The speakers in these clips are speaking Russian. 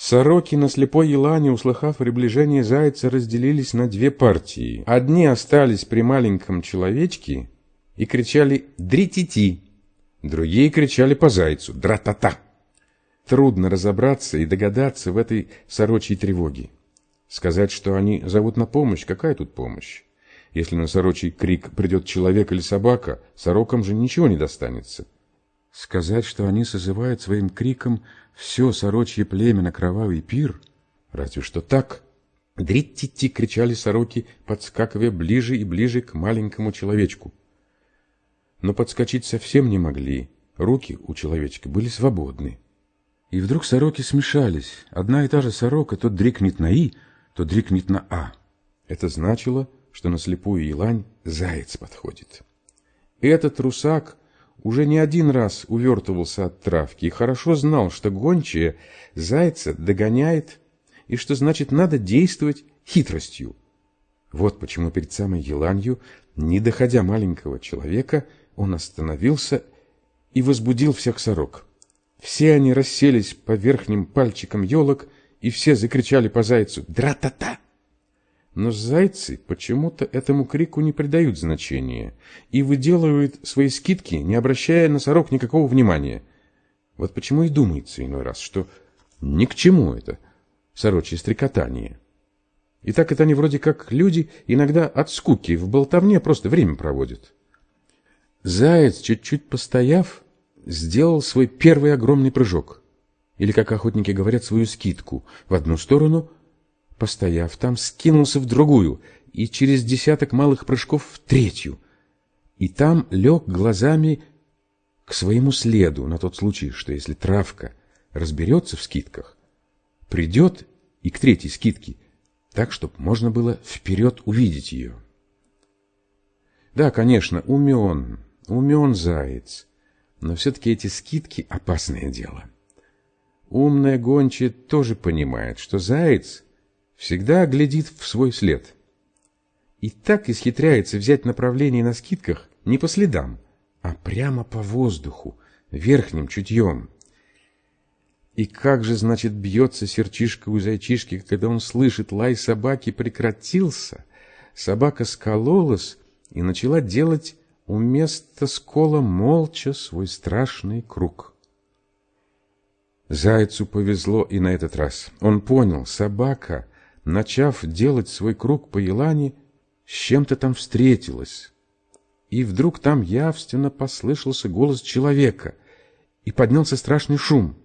Сороки на слепой елане, услыхав приближение зайца, разделились на две партии. Одни остались при маленьком человечке и кричали «Дритити!», другие кричали по зайцу «Дра-та-та!». Трудно разобраться и догадаться в этой сорочьей тревоге. Сказать, что они зовут на помощь, какая тут помощь? Если на сорочий крик придет человек или собака, сорокам же ничего не достанется. Сказать, что они созывают своим криком все сорочье племя на кровавый пир? Разве что так. «Дрить-ти-ти!» — кричали сороки, подскакивая ближе и ближе к маленькому человечку. Но подскочить совсем не могли. Руки у человечка были свободны. И вдруг сороки смешались. Одна и та же сорока то дрикнет на «и», то дрикнет на «а». Это значило, что на слепую елань заяц подходит. Этот русак уже не один раз увертывался от травки и хорошо знал, что гончая зайца догоняет и что значит надо действовать хитростью. Вот почему перед самой еланью, не доходя маленького человека, он остановился и возбудил всех сорок. Все они расселись по верхним пальчикам елок, и все закричали по зайцу «Дра-та-та!». Но зайцы почему-то этому крику не придают значения и выделывают свои скидки, не обращая на сорок никакого внимания. Вот почему и думается иной раз, что ни к чему это сорочье стрекотание. И так это они вроде как люди иногда от скуки в болтовне просто время проводят. Заяц, чуть-чуть постояв, сделал свой первый огромный прыжок. Или, как охотники говорят, свою скидку в одну сторону, постояв там, скинулся в другую и через десяток малых прыжков в третью. И там лег глазами к своему следу на тот случай, что если травка разберется в скидках, придет и к третьей скидке, так, чтобы можно было вперед увидеть ее. Да, конечно, умен, умен заяц, но все-таки эти скидки – опасное дело. Умная гончая тоже понимает, что заяц всегда глядит в свой след. И так исхитряется взять направление на скидках не по следам, а прямо по воздуху, верхним чутьем. И как же, значит, бьется серчишка у зайчишки, когда он слышит, лай собаки прекратился, собака скололась и начала делать у места скола молча свой страшный круг. Зайцу повезло и на этот раз. Он понял, собака, начав делать свой круг по елане, с чем-то там встретилась. И вдруг там явственно послышался голос человека, и поднялся страшный шум.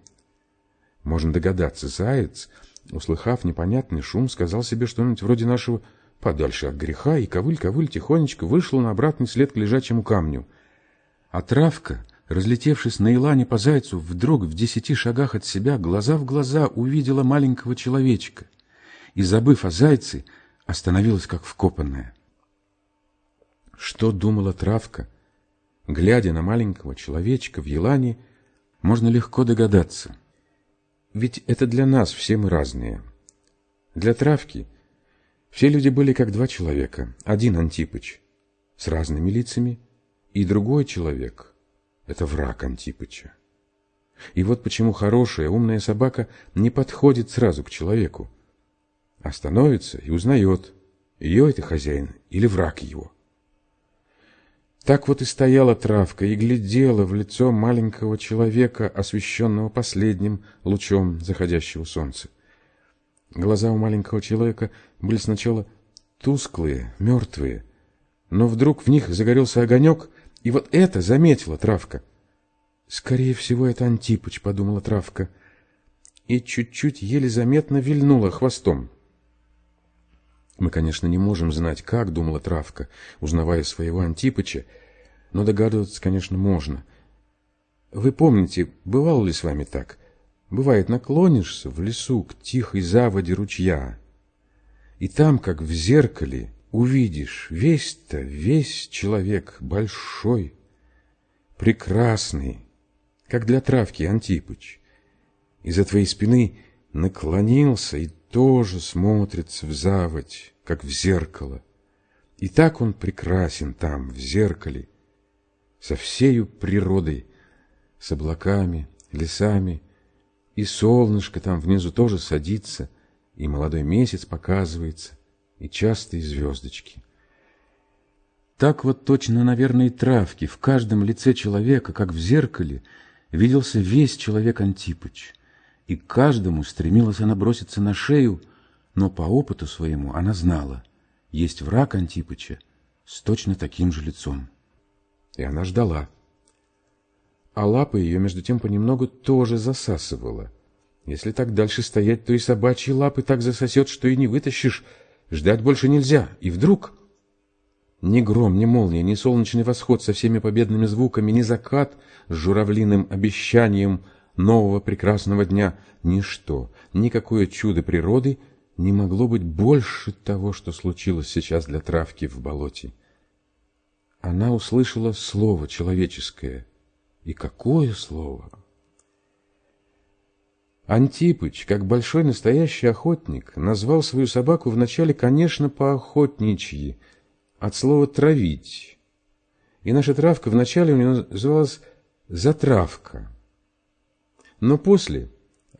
Можно догадаться, заяц, услыхав непонятный шум, сказал себе что-нибудь вроде нашего подальше от греха, и ковыль-ковыль тихонечко вышла на обратный след к лежачему камню. А травка, разлетевшись на илане по зайцу, вдруг в десяти шагах от себя, глаза в глаза увидела маленького человечка и, забыв о зайце, остановилась как вкопанная. Что думала травка, глядя на маленького человечка в елане, можно легко догадаться. Ведь это для нас все мы разные. Для травки — все люди были как два человека. Один Антипыч с разными лицами, и другой человек — это враг Антипыча. И вот почему хорошая, умная собака не подходит сразу к человеку, а становится и узнает, ее это хозяин или враг его. Так вот и стояла травка и глядела в лицо маленького человека, освещенного последним лучом заходящего солнца. Глаза у маленького человека были сначала тусклые, мертвые, но вдруг в них загорелся огонек, и вот это заметила травка. «Скорее всего, это Антипыч», — подумала травка, и чуть-чуть еле заметно вильнула хвостом. Мы, конечно, не можем знать, как думала травка, узнавая своего Антипыча, но догадываться, конечно, можно. Вы помните, бывало ли с вами так? Бывает, наклонишься в лесу к тихой заводе ручья, и там, как в зеркале, увидишь весь-то, весь человек большой, прекрасный, как для травки Антипыч. Из-за твоей спины наклонился и тоже смотрится в заводь, как в зеркало. И так он прекрасен там, в зеркале, со всею природой, с облаками, лесами, И солнышко там внизу тоже садится, и молодой месяц показывается, и частые звездочки. Так вот точно, наверное, и травки. В каждом лице человека, как в зеркале, виделся весь человек Антипыч. И каждому стремилась она броситься на шею, но по опыту своему она знала, есть враг Антипыча с точно таким же лицом. И она ждала. А лапа ее, между тем, понемногу тоже засасывала. Если так дальше стоять, то и собачьи лапы так засосет, что и не вытащишь. Ждать больше нельзя. И вдруг... Ни гром, ни молния, ни солнечный восход со всеми победными звуками, ни закат с журавлиным обещанием нового прекрасного дня, ничто, никакое чудо природы не могло быть больше того, что случилось сейчас для травки в болоте. Она услышала слово человеческое. И какое слово! Антипыч, как большой настоящий охотник, назвал свою собаку вначале, конечно, по-охотничьи, от слова «травить». И наша травка вначале у него называлась «затравка». Но после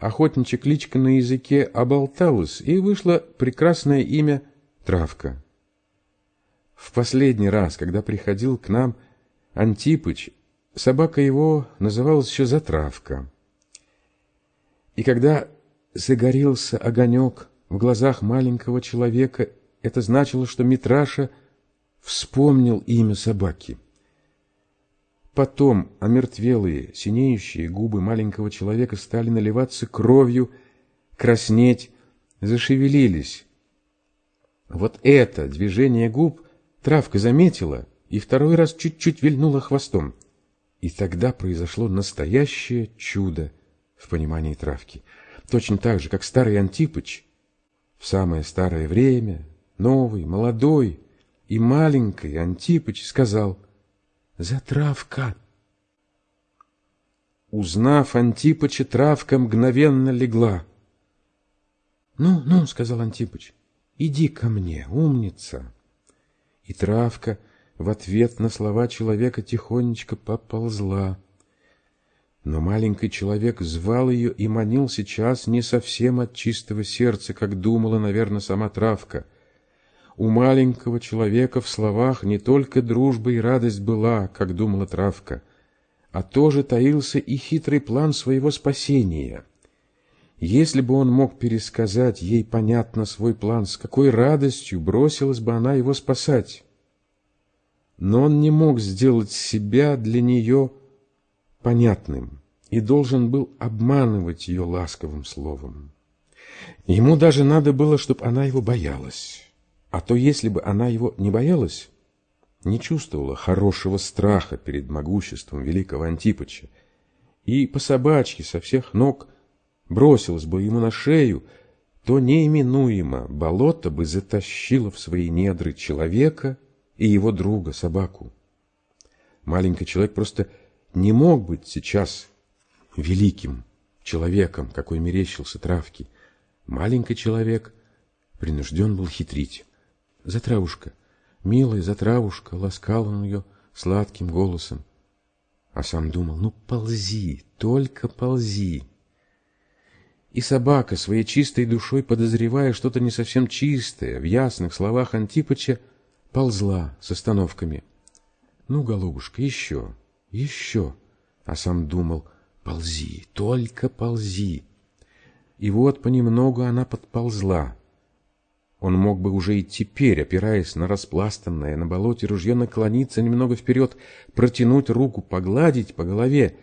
охотничья кличка на языке оболталась, и вышло прекрасное имя Травка. В последний раз, когда приходил к нам Антипыч, собака его называлась еще Затравка. И когда загорелся огонек в глазах маленького человека, это значило, что Митраша вспомнил имя собаки. Потом омертвелые, синеющие губы маленького человека стали наливаться кровью, краснеть, зашевелились. Вот это движение губ травка заметила и второй раз чуть-чуть вильнула хвостом. И тогда произошло настоящее чудо в понимании травки. Точно так же, как старый Антипыч в самое старое время, новый, молодой и маленький Антипыч сказал — Затравка. Узнав Антипыча, травка мгновенно легла. «Ну, ну», — сказал Антипыч, — «иди ко мне, умница». И травка в ответ на слова человека тихонечко поползла. Но маленький человек звал ее и манил сейчас не совсем от чистого сердца, как думала, наверное, сама травка — у маленького человека в словах не только дружба и радость была, как думала травка, а тоже таился и хитрый план своего спасения. Если бы он мог пересказать ей понятно свой план, с какой радостью бросилась бы она его спасать. Но он не мог сделать себя для нее понятным и должен был обманывать ее ласковым словом. Ему даже надо было, чтобы она его боялась. А то если бы она его не боялась, не чувствовала хорошего страха перед могуществом великого Антипыча, и по собачке со всех ног бросилась бы ему на шею, то неименуемо болото бы затащило в свои недры человека и его друга, собаку. Маленький человек просто не мог быть сейчас великим человеком, какой мерещился травки. Маленький человек принужден был хитрить. Затравушка, милая затравушка, ласкал он ее сладким голосом. А сам думал, ну ползи, только ползи. И собака, своей чистой душой подозревая что-то не совсем чистое, в ясных словах Антипыча, ползла с остановками. Ну, голубушка, еще, еще. А сам думал, ползи, только ползи. И вот понемногу она подползла. Он мог бы уже и теперь, опираясь на распластанное на болоте ружье, наклониться немного вперед, протянуть руку, погладить по голове.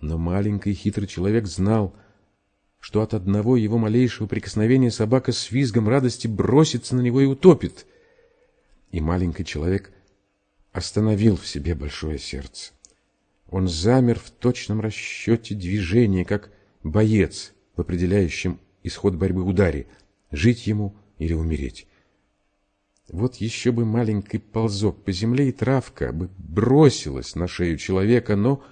Но маленький хитрый человек знал, что от одного его малейшего прикосновения собака с визгом радости бросится на него и утопит. И маленький человек остановил в себе большое сердце. Он замер в точном расчете движения, как боец в определяющем исход борьбы ударе. Жить ему или умереть. Вот еще бы маленький ползок по земле, и травка бы бросилась на шею человека, но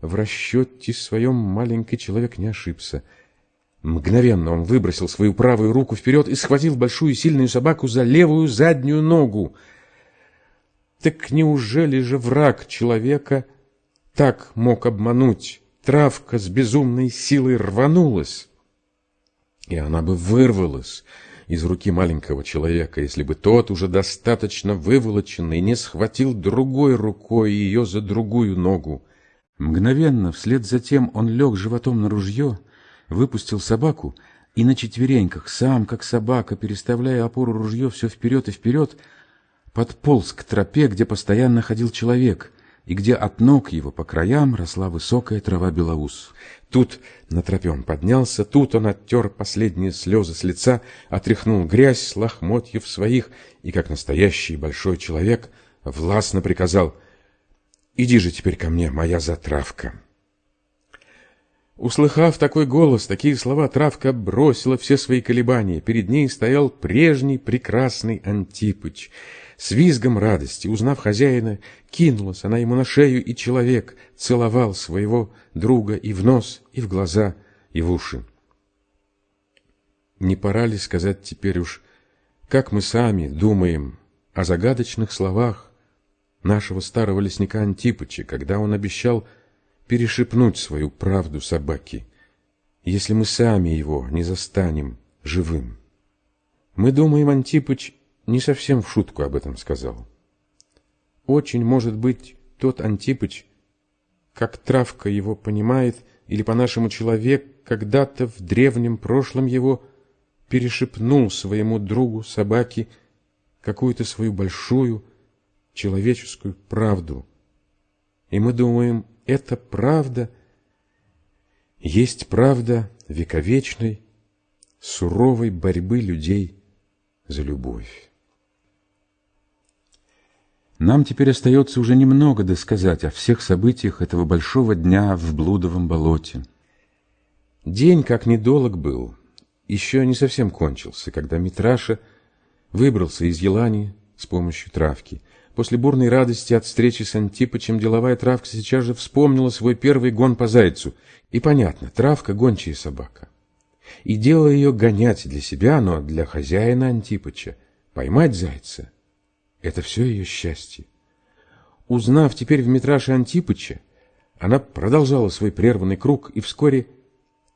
в расчете своем маленький человек не ошибся. Мгновенно он выбросил свою правую руку вперед и схватил большую сильную собаку за левую заднюю ногу. Так неужели же враг человека так мог обмануть травка с безумной силой рванулась, и она бы вырвалась из руки маленького человека, если бы тот, уже достаточно выволоченный, не схватил другой рукой ее за другую ногу. Мгновенно, вслед за тем, он лег животом на ружье, выпустил собаку и на четвереньках, сам, как собака, переставляя опору ружье все вперед и вперед, подполз к тропе, где постоянно ходил человек, и где от ног его по краям росла высокая трава белоус. Тут на тропе он поднялся, тут он оттер последние слезы с лица, отряхнул грязь с лохмотьев своих и, как настоящий большой человек, властно приказал «Иди же теперь ко мне, моя затравка». Услыхав такой голос, такие слова, травка бросила все свои колебания. Перед ней стоял прежний прекрасный Антипыч — с визгом радости, узнав хозяина, кинулась она ему на шею, и человек целовал своего друга и в нос, и в глаза, и в уши. Не пора ли сказать теперь уж, как мы сами думаем о загадочных словах нашего старого лесника Антипыча, когда он обещал перешепнуть свою правду собаке, если мы сами его не застанем живым? Мы думаем, Антипыч не совсем в шутку об этом сказал. Очень, может быть, тот Антипыч, как травка его понимает, или по-нашему человек, когда-то в древнем прошлом его перешепнул своему другу собаке какую-то свою большую человеческую правду. И мы думаем, эта правда есть правда вековечной, суровой борьбы людей за любовь. Нам теперь остается уже немного досказать о всех событиях этого большого дня в Блудовом болоте. День, как недолг был, еще не совсем кончился, когда Митраша выбрался из Елани с помощью травки. После бурной радости от встречи с Антипычем деловая травка сейчас же вспомнила свой первый гон по зайцу. И понятно, травка — гончая собака. И дело ее гонять для себя, но для хозяина Антипыча. Поймать зайца — это все ее счастье. Узнав теперь в метраше Антипыча, она продолжала свой прерванный круг и вскоре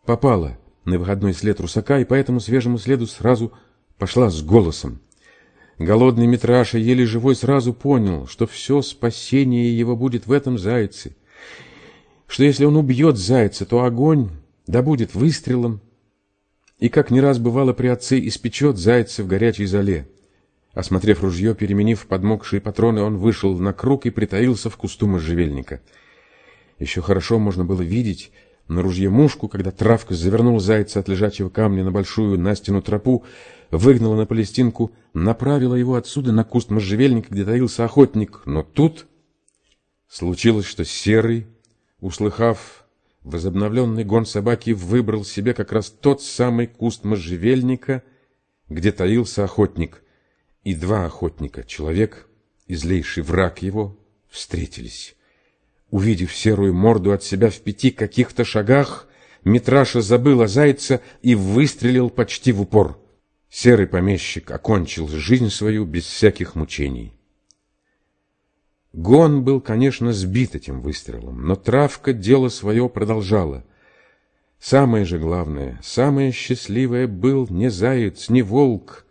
попала на выходной след русака, и по этому свежему следу сразу пошла с голосом. Голодный Митраша, еле живой, сразу понял, что все спасение его будет в этом зайце, что если он убьет зайца, то огонь да будет выстрелом, и, как не раз бывало при отце, испечет зайца в горячей зале. Осмотрев ружье, переменив подмокшие патроны, он вышел на круг и притаился в кусту можжевельника. Еще хорошо можно было видеть на ружье мушку, когда травка завернула зайца от лежачего камня на большую Настину тропу, выгнала на палестинку, направила его отсюда на куст можжевельника, где таился охотник. Но тут случилось, что Серый, услыхав возобновленный гон собаки, выбрал себе как раз тот самый куст можжевельника, где таился охотник — и два охотника, человек и злейший враг его, встретились. Увидев серую морду от себя в пяти каких-то шагах, Митраша забыл о зайце и выстрелил почти в упор. Серый помещик окончил жизнь свою без всяких мучений. Гон был, конечно, сбит этим выстрелом, но травка дело свое продолжала. Самое же главное, самое счастливое был не заяц, не волк,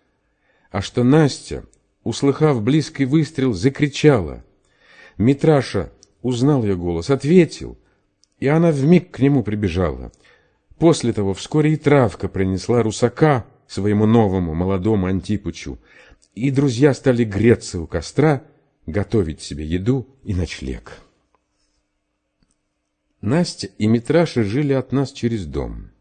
а что Настя, услыхав близкий выстрел, закричала. Митраша узнал ее голос, ответил, и она вмиг к нему прибежала. После того вскоре и травка принесла русака своему новому молодому Антипычу, и друзья стали греться у костра, готовить себе еду и ночлег. Настя и Митраша жили от нас через дом.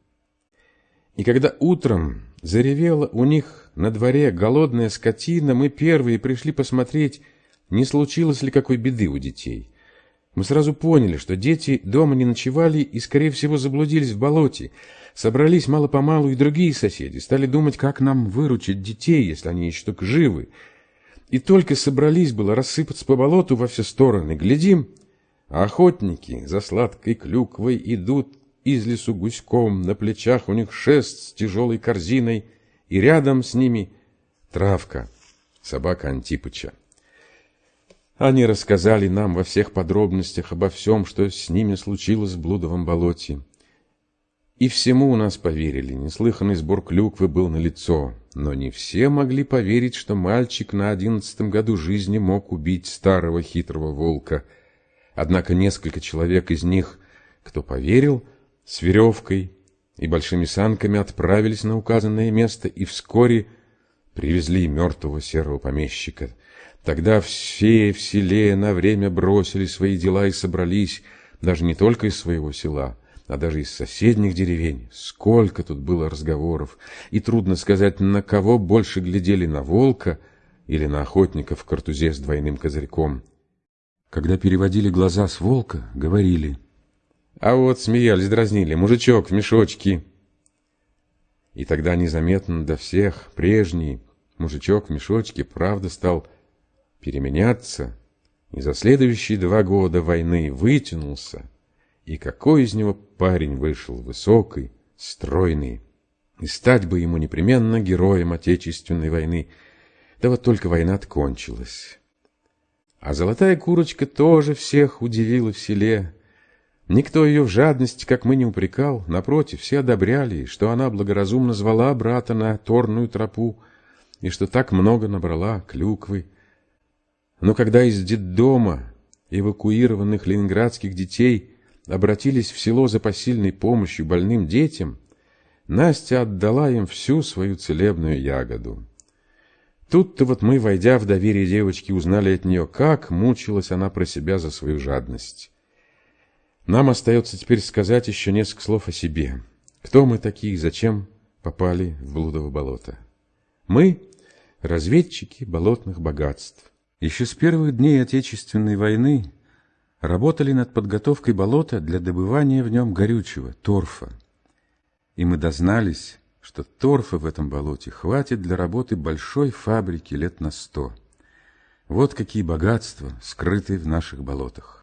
И когда утром заревела у них на дворе голодная скотина, мы первые пришли посмотреть, не случилось ли какой беды у детей. Мы сразу поняли, что дети дома не ночевали и, скорее всего, заблудились в болоте. Собрались мало-помалу и другие соседи, стали думать, как нам выручить детей, если они еще только живы. И только собрались было рассыпаться по болоту во все стороны. Глядим, а охотники за сладкой клюквой идут из лесу гуськом, на плечах у них шест с тяжелой корзиной — и рядом с ними травка, собака Антипыча. Они рассказали нам во всех подробностях обо всем, что с ними случилось в блудовом болоте. И всему у нас поверили, неслыханный сбор клюквы был налицо, но не все могли поверить, что мальчик на одиннадцатом году жизни мог убить старого хитрого волка. Однако несколько человек из них, кто поверил, с веревкой и большими санками отправились на указанное место и вскоре привезли мертвого серого помещика. Тогда все в селе на время бросили свои дела и собрались, даже не только из своего села, а даже из соседних деревень. Сколько тут было разговоров, и трудно сказать, на кого больше глядели, на волка или на охотника в картузе с двойным козырьком. Когда переводили глаза с волка, говорили. А вот смеялись, дразнили, мужичок в мешочке. И тогда незаметно до всех прежний мужичок в мешочке правда стал переменяться, и за следующие два года войны вытянулся, и какой из него парень вышел высокий, стройный, и стать бы ему непременно героем Отечественной войны. Да вот только война кончилась. А золотая курочка тоже всех удивила в селе. Никто ее в жадности, как мы, не упрекал. Напротив, все одобряли, что она благоразумно звала брата на торную тропу, и что так много набрала клюквы. Но когда из детдома эвакуированных ленинградских детей обратились в село за посильной помощью больным детям, Настя отдала им всю свою целебную ягоду. Тут-то вот мы, войдя в доверие девочки, узнали от нее, как мучилась она про себя за свою жадность. Нам остается теперь сказать еще несколько слов о себе. Кто мы такие, зачем попали в блудово болото? Мы – разведчики болотных богатств. Еще с первых дней Отечественной войны работали над подготовкой болота для добывания в нем горючего, торфа. И мы дознались, что торфа в этом болоте хватит для работы большой фабрики лет на сто. Вот какие богатства скрыты в наших болотах.